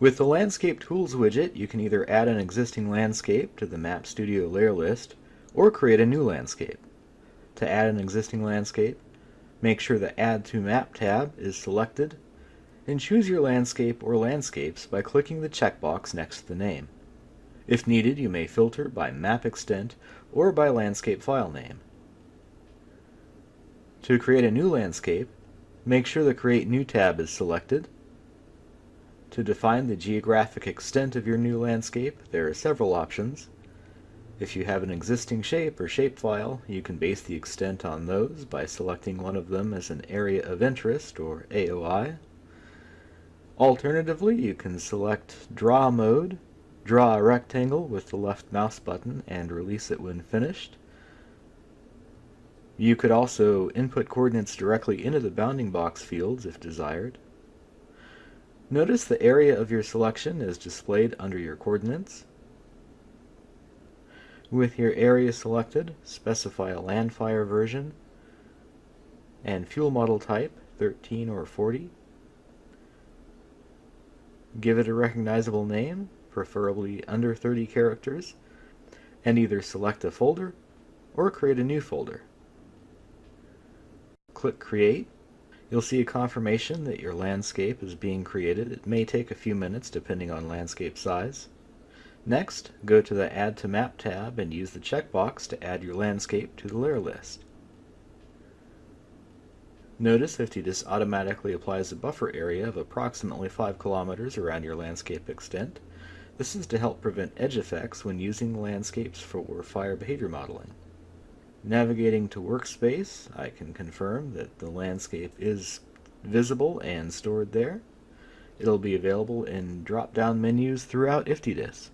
With the Landscape Tools widget, you can either add an existing landscape to the Map Studio layer list or create a new landscape. To add an existing landscape, make sure the Add to Map tab is selected and choose your landscape or landscapes by clicking the checkbox next to the name. If needed, you may filter by map extent or by landscape file name. To create a new landscape, make sure the Create New tab is selected. To define the geographic extent of your new landscape, there are several options. If you have an existing shape or shapefile, you can base the extent on those by selecting one of them as an Area of Interest, or AOI. Alternatively, you can select Draw Mode, draw a rectangle with the left mouse button, and release it when finished. You could also input coordinates directly into the bounding box fields if desired. Notice the area of your selection is displayed under your coordinates. With your area selected, specify a Landfire version and fuel model type 13 or 40. Give it a recognizable name, preferably under 30 characters, and either select a folder or create a new folder. Click Create. You'll see a confirmation that your landscape is being created. It may take a few minutes depending on landscape size. Next, go to the Add to Map tab and use the checkbox to add your landscape to the layer list. Notice IFTDIS automatically applies a buffer area of approximately 5 kilometers around your landscape extent. This is to help prevent edge effects when using landscapes for fire behavior modeling. Navigating to Workspace, I can confirm that the landscape is visible and stored there. It'll be available in drop-down menus throughout IFTDIS.